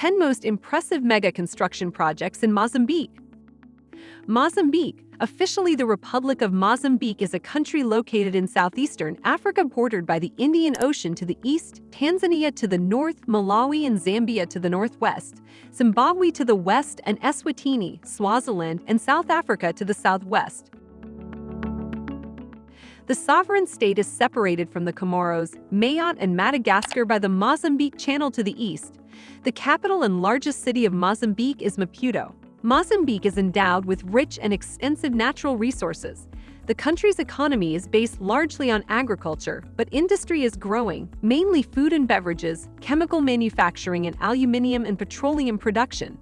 10 most impressive mega construction projects in Mozambique. Mozambique, officially the Republic of Mozambique, is a country located in southeastern Africa bordered by the Indian Ocean to the east, Tanzania to the north, Malawi and Zambia to the northwest, Zimbabwe to the west, and Eswatini, Swaziland, and South Africa to the southwest. The sovereign state is separated from the Comoros, Mayotte, and Madagascar by the Mozambique Channel to the east. The capital and largest city of Mozambique is Maputo. Mozambique is endowed with rich and extensive natural resources. The country's economy is based largely on agriculture, but industry is growing, mainly food and beverages, chemical manufacturing, and aluminium and petroleum production.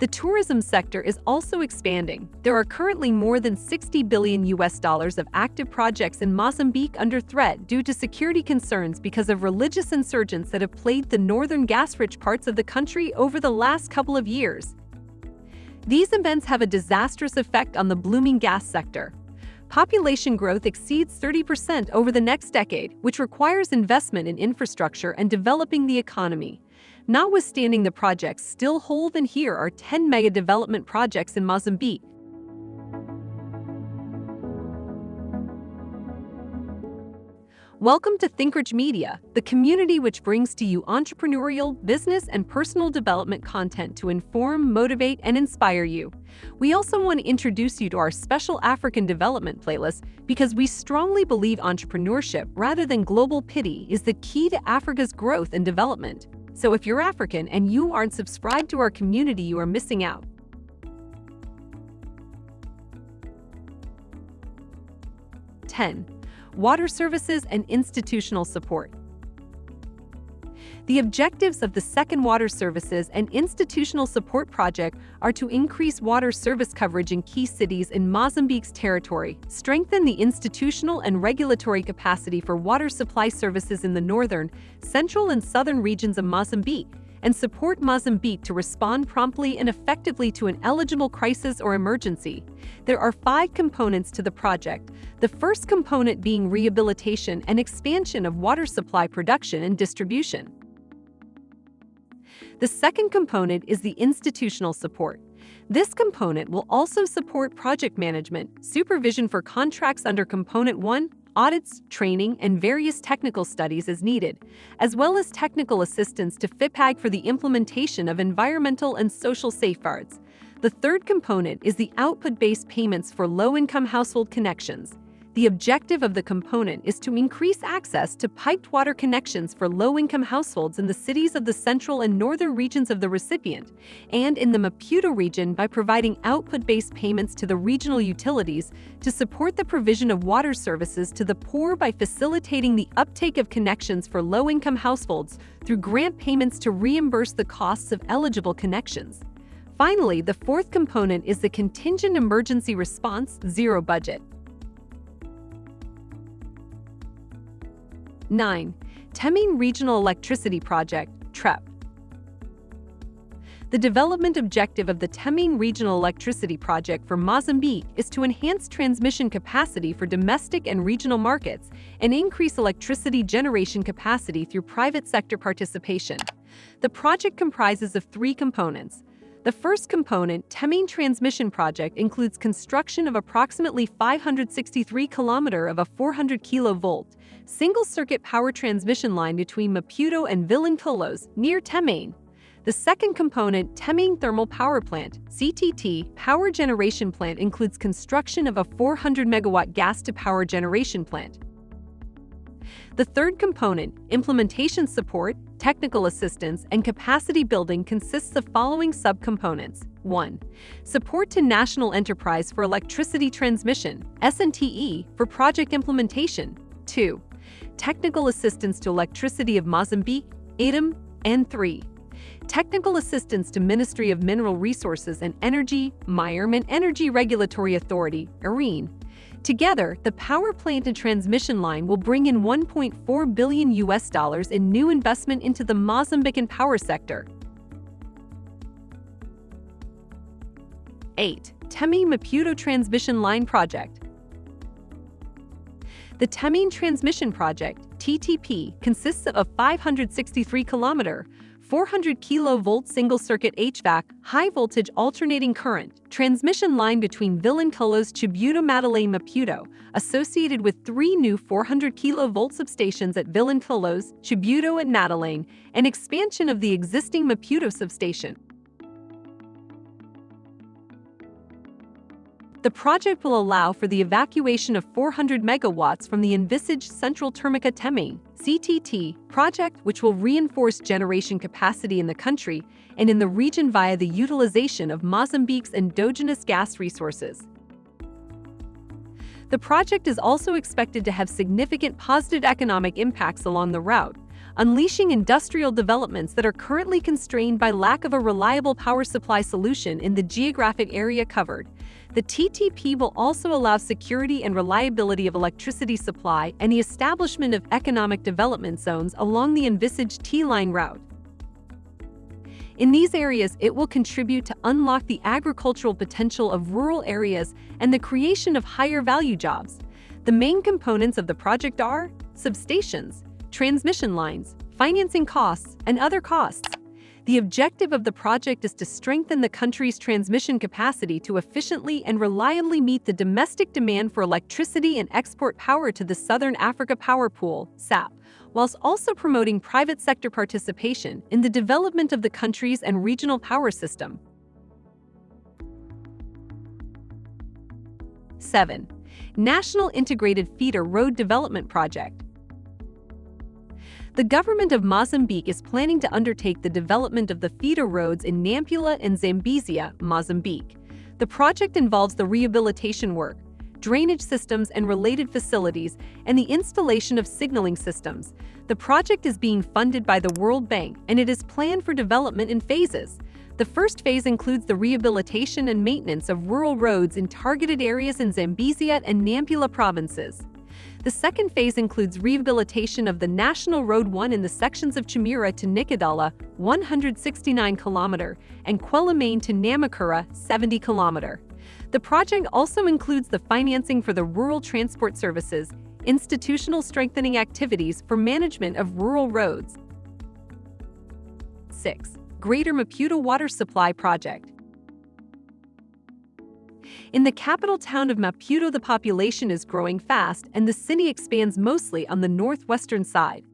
The tourism sector is also expanding. There are currently more than 60 billion US dollars of active projects in Mozambique under threat due to security concerns because of religious insurgents that have plagued the northern gas-rich parts of the country over the last couple of years. These events have a disastrous effect on the blooming gas sector. Population growth exceeds 30% over the next decade, which requires investment in infrastructure and developing the economy. Notwithstanding the projects still hold and here are 10 mega development projects in Mozambique. Welcome to ThinkRich Media, the community which brings to you entrepreneurial, business, and personal development content to inform, motivate, and inspire you. We also want to introduce you to our special African development playlist because we strongly believe entrepreneurship rather than global pity is the key to Africa's growth and development. So if you're African and you aren't subscribed to our community, you are missing out. Ten, water services and institutional support. The objectives of the Second Water Services and Institutional Support Project are to increase water service coverage in key cities in Mozambique's territory, strengthen the institutional and regulatory capacity for water supply services in the northern, central, and southern regions of Mozambique, and support Mozambique to respond promptly and effectively to an eligible crisis or emergency. There are five components to the project, the first component being rehabilitation and expansion of water supply production and distribution. The second component is the institutional support. This component will also support project management, supervision for contracts under Component 1, audits, training, and various technical studies as needed, as well as technical assistance to FIPAG for the implementation of environmental and social safeguards. The third component is the output-based payments for low-income household connections. The objective of the component is to increase access to piped water connections for low-income households in the cities of the central and northern regions of the recipient, and in the Maputo region by providing output-based payments to the regional utilities to support the provision of water services to the poor by facilitating the uptake of connections for low-income households through grant payments to reimburse the costs of eligible connections. Finally, the fourth component is the Contingent Emergency Response Zero Budget. 9. Temane Regional Electricity Project, TREP. The development objective of the Temane Regional Electricity Project for Mozambique is to enhance transmission capacity for domestic and regional markets and increase electricity generation capacity through private sector participation. The project comprises of three components. The first component, Temane Transmission Project, includes construction of approximately 563 km of a 400 kV single-circuit power transmission line between Maputo and Vilanculos, near Temane. The second component, Temane Thermal Power Plant, CTT, power generation plant includes construction of a 400 megawatt gas-to-power generation plant. The third component, implementation support, technical assistance, and capacity building consists of following subcomponents. 1. Support to National Enterprise for Electricity Transmission, SNTE, for project implementation. 2 technical assistance to Electricity of Mozambique, ATEM, and 3. Technical assistance to Ministry of Mineral Resources and Energy, Environment Energy Regulatory Authority, ARENE. Together, the power plant and transmission line will bring in 1.4 billion US dollars in new investment into the Mozambican power sector. 8. Temane Maputo Transmission Line Project The Temane Transmission Project, TTP, consists of a 563 kilometer, 400 kilovolt single-circuit HVAC, high-voltage alternating current, transmission line between Vilanculos Chibuto Matalane Maputo, associated with three new 400 kilovolt substations at Vilanculos, Chibuto and Matalane, and expansion of the existing Maputo substation. The project will allow for the evacuation of 400 megawatts from the envisaged Central Termica Temane CTT project which will reinforce generation capacity in the country and in the region via the utilization of Mozambique's endogenous gas resources. The project is also expected to have significant positive economic impacts along the route, unleashing industrial developments that are currently constrained by lack of a reliable power supply solution in the geographic area covered, the TTP will also allow security and reliability of electricity supply and the establishment of economic development zones along the envisaged T-line route. In these areas, it will contribute to unlock the agricultural potential of rural areas and the creation of higher value jobs. The main components of the project are substations, transmission lines, financing costs, and other costs. The objective of the project is to strengthen the country's transmission capacity to efficiently and reliably meet the domestic demand for electricity and export power to the Southern Africa Power Pool, SAP, whilst also promoting private sector participation in the development of the country's and regional power system. 7. National Integrated Feeder Road Development Project the government of Mozambique is planning to undertake the development of the feeder roads in Nampula and Zambezia, Mozambique. The project involves the rehabilitation work, drainage systems and related facilities, and the installation of signaling systems. The project is being funded by the World Bank and it is planned for development in phases. The first phase includes the rehabilitation and maintenance of rural roads in targeted areas in Zambezia and Nampula provinces. The second phase includes rehabilitation of the National Road 1 in the sections of Chimuara to Nicoadala, 169 km, and Quelimane to Namacurra, 70 km. The project also includes the financing for the rural transport services, institutional strengthening activities for management of rural roads. 6. Greater Maputo Water Supply Project in the capital town of Maputo, the population is growing fast and the city expands mostly on the northwestern side.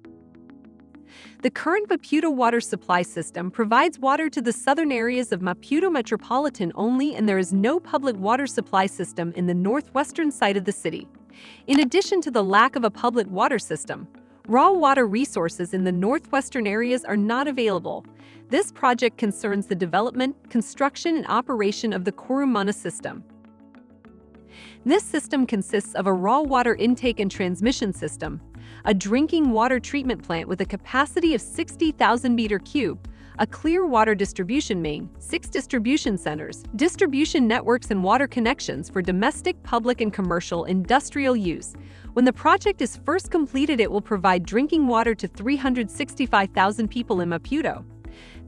The current Maputo water supply system provides water to the southern areas of Maputo metropolitan only and there is no public water supply system in the northwestern side of the city. In addition to the lack of a public water system, raw water resources in the northwestern areas are not available. This project concerns the development, construction, and operation of the Corumana system. This system consists of a raw water intake and transmission system, a drinking water treatment plant with a capacity of 60,000 meter cube, a clear water distribution main, six distribution centers, distribution networks and water connections for domestic, public, and commercial industrial use. When the project is first completed, it will provide drinking water to 365,000 people in Maputo.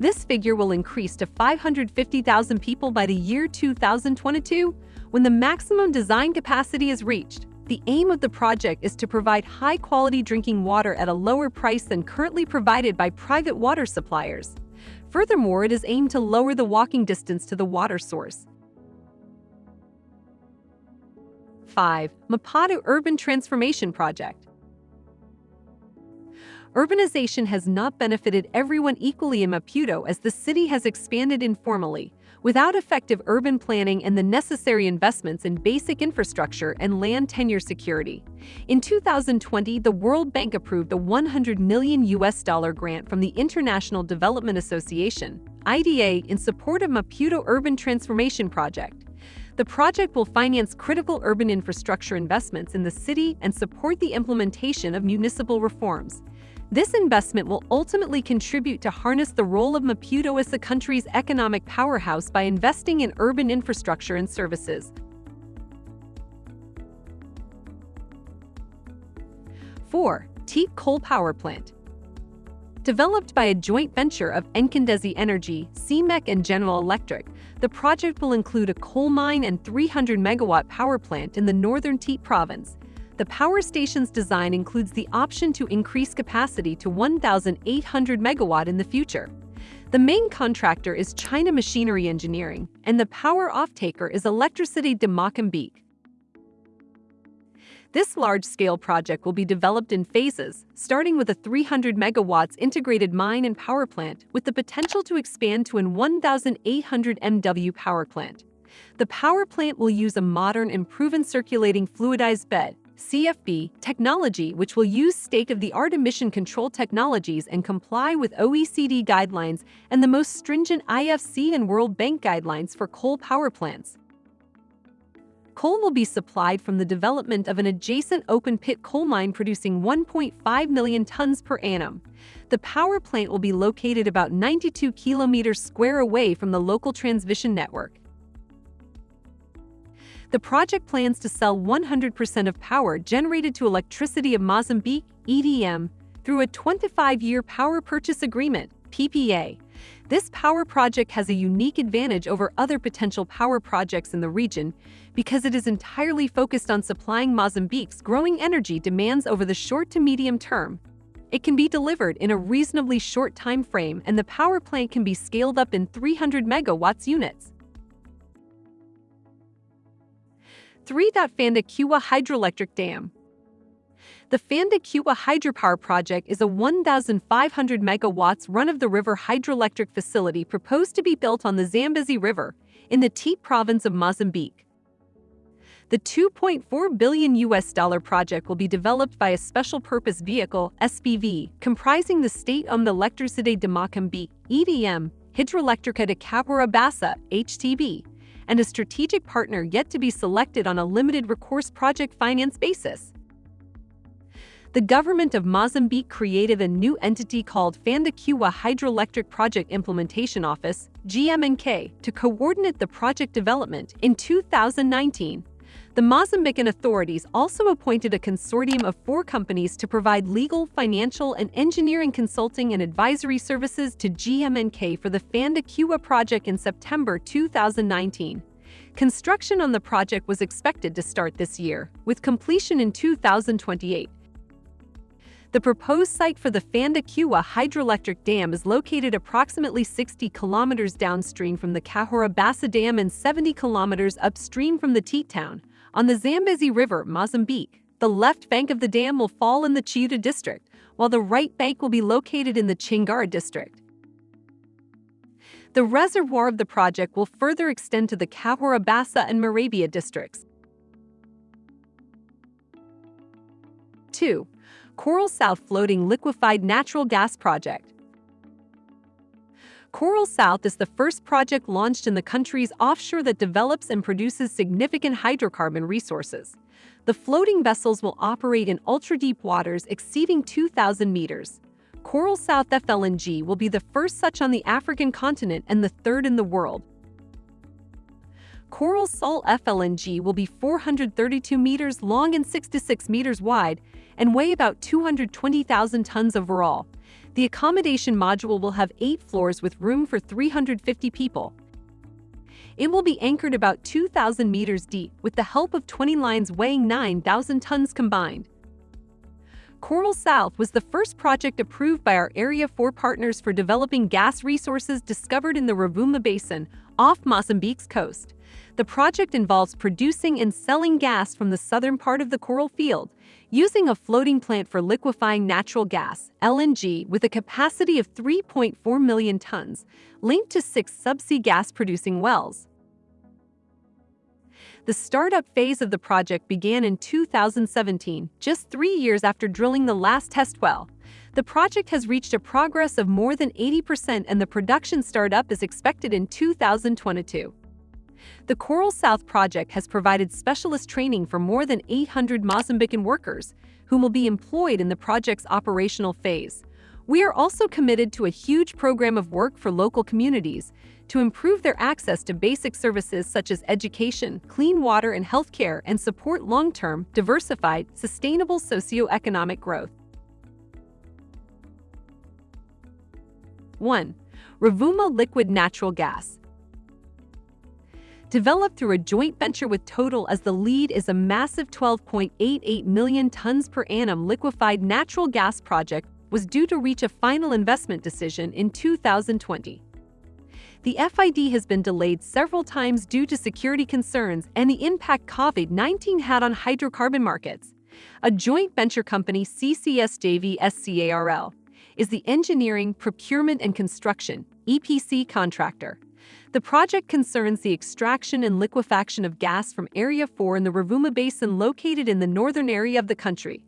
This figure will increase to 550,000 people by the year 2022, when the maximum design capacity is reached. The aim of the project is to provide high-quality drinking water at a lower price than currently provided by private water suppliers. Furthermore, it is aimed to lower the walking distance to the water source. 5. Maputo Urban Transformation Project Urbanization has not benefited everyone equally in Maputo as the city has expanded informally, without effective urban planning and the necessary investments in basic infrastructure and land tenure security. In 2020, the World Bank approved a 100 million US dollar grant from the International Development Association, IDA, in support of Maputo Urban Transformation Project. The project will finance critical urban infrastructure investments in the city and support the implementation of municipal reforms. This investment will ultimately contribute to harness the role of Maputo as the country's economic powerhouse by investing in urban infrastructure and services. 4. Teak Coal Power Plant Developed by a joint venture of Ncondezi Energy, CMEC and General Electric, the project will include a coal mine and 300 megawatt power plant in the northern Teak province, The power station's design includes the option to increase capacity to 1,800 megawatt in the future. The main contractor is China Machinery Engineering, and the power off-taker is Electricity de Mozambique. This large-scale project will be developed in phases, starting with a 300 megawatts integrated mine and power plant with the potential to expand to an 1,800 MW power plant. The power plant will use a modern and proven circulating fluidized bed CFB technology which will use state-of-the-art emission control technologies and comply with OECD guidelines and the most stringent IFC and World Bank guidelines for coal power plants. Coal will be supplied from the development of an adjacent open-pit coal mine producing 1.5 million tons per annum. The power plant will be located about 92 kilometers square away from the local transmission network. The project plans to sell 100% of power generated to Electricity of Mozambique, EDM, through a 25-year power purchase agreement, PPA. This power project has a unique advantage over other potential power projects in the region because it is entirely focused on supplying Mozambique's growing energy demands over the short to medium term. It can be delivered in a reasonably short time frame and the power plant can be scaled up in 300 megawatts units. 3. Mphanda Nkuwa Hydroelectric Dam The Mphanda Nkuwa Hydropower Project is a 1,500 megawatts run-of-the-river hydroelectric facility proposed to be built on the Zambezi River in the Tete province of Mozambique. The 2.4 billion US dollar project will be developed by a special purpose vehicle, SPV, comprising the state-owned Electricité de Mocambique, EDM, Hidroelectrica de Cahora Bassa, HCB, and a strategic partner yet to be selected on a limited recourse project finance basis. The government of Mozambique created a new entity called Mphanda Nkuwa Hydroelectric Project Implementation Office, GMNK, to coordinate the project development in 2019. The Mozambican authorities also appointed a consortium of four companies to provide legal, financial, and engineering consulting and advisory services to GMNK for the Mphanda Nkuwa project in September 2019. Construction on the project was expected to start this year, with completion in 2028. The proposed site for the Mphanda Nkuwa hydroelectric dam is located approximately 60 kilometers downstream from the Cahora Bassa Dam and 70 kilometers upstream from the Tete town, on the Zambezi River, Mozambique, the left bank of the dam will fall in the Chiuta district, while the right bank will be located in the Changara district. The reservoir of the project will further extend to the Cahora Bassa and Maravia districts. 2. Coral South Floating Liquefied Natural Gas Project Coral South is the first project launched in the country's offshore that develops and produces significant hydrocarbon resources. The floating vessels will operate in ultra-deep waters exceeding 2,000 meters. Coral South FLNG will be the first such on the African continent and the third in the world. Coral Sul FLNG will be 432 meters long and 66 meters wide and weigh about 220,000 tons overall. The accommodation module will have eight floors with room for 350 people. It will be anchored about 2,000 meters deep with the help of 20 lines weighing 9,000 tons combined. Coral South was the first project approved by our Area 4 partners for developing gas resources discovered in the Rovuma Basin off Mozambique's coast. The project involves producing and selling gas from the southern part of the coral field, using a floating plant for liquefying natural gas, LNG, with a capacity of 3.4 million tons, linked to six subsea gas-producing wells. The startup phase of the project began in 2017, just three years after drilling the last test well. The project has reached a progress of more than 80% and the production startup is expected in 2022. The Coral South project has provided specialist training for more than 800 Mozambican workers, whom will be employed in the project's operational phase. We are also committed to a huge program of work for local communities to improve their access to basic services such as education, clean water and healthcare and support long-term, diversified, sustainable socio-economic growth. 1. Rovuma Liquid Natural Gas Developed through a joint venture with Total as the lead is a massive 12.88 million tons per annum liquefied natural gas project was due to reach a final investment decision in 2020. The FID has been delayed several times due to security concerns and the impact COVID-19 had on hydrocarbon markets. A joint venture company, CCS SCARL, is the engineering, procurement, and construction EPC contractor. The project concerns the extraction and liquefaction of gas from Area 4 in the Rovuma Basin located in the northern area of the country.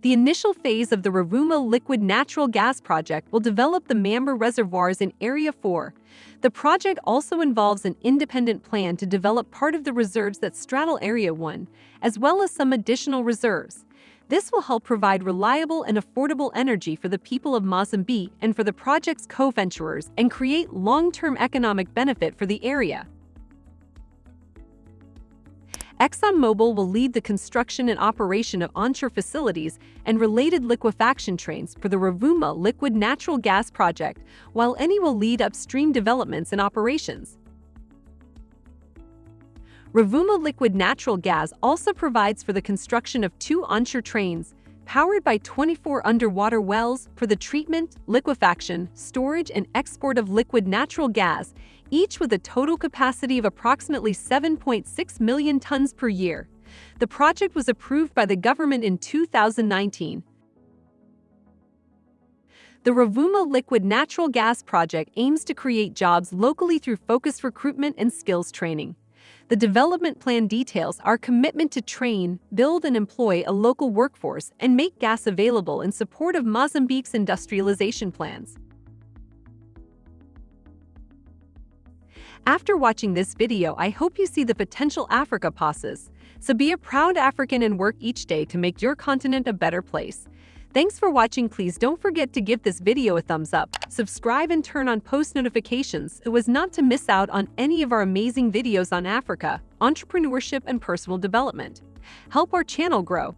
The initial phase of the Rovuma Liquid Natural Gas Project will develop the Mamba reservoirs in Area 4. The project also involves an independent plan to develop part of the reserves that straddle Area 1, as well as some additional reserves. This will help provide reliable and affordable energy for the people of Mozambique and for the project's co-venturers and create long-term economic benefit for the area. ExxonMobil will lead the construction and operation of onshore facilities and related liquefaction trains for the Rovuma liquid natural gas project, while Eni will lead upstream developments and operations. Rovuma Liquid Natural Gas also provides for the construction of two onshore trains, powered by 24 underwater wells for the treatment, liquefaction, storage, and export of liquid natural gas, each with a total capacity of approximately 7.6 million tons per year. The project was approved by the government in 2019. The Rovuma Liquid Natural Gas Project aims to create jobs locally through focused recruitment and skills training. The development plan details our commitment to train, build and employ a local workforce and make gas available in support of Mozambique's industrialization plans. After watching this video, I hope you see the potential Africa passes. So be a proud African and work each day to make your continent a better place. Thanks for watching. Please don't forget to give this video a thumbs up, subscribe and turn on post notifications so as not to miss out on any of our amazing videos on Africa, entrepreneurship and personal development. Help our channel grow.